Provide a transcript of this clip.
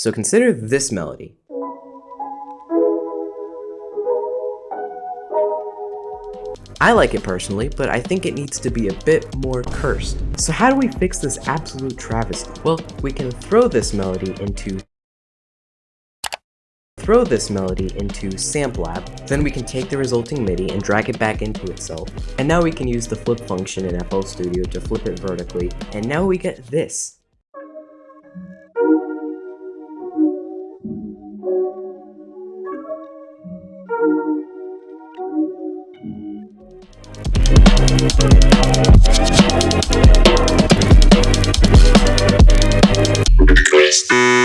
So consider this melody. I like it personally, but I think it needs to be a bit more cursed. So how do we fix this absolute travesty? Well, we can throw this melody into throw this melody into Samplab, then we can take the resulting MIDI and drag it back into itself. And now we can use the flip function in FL Studio to flip it vertically, and now we get this. Christ.